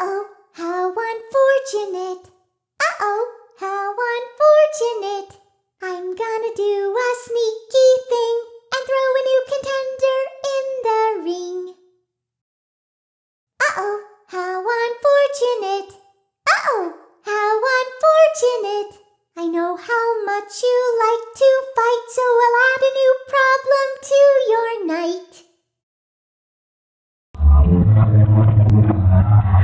Uh-oh, how unfortunate. Uh-oh, how unfortunate. I'm gonna do a sneaky thing and throw a new contender in the ring. Uh-oh, how unfortunate. Uh-oh, how unfortunate. I know how much you like to fight, so I'll add a new problem to your night.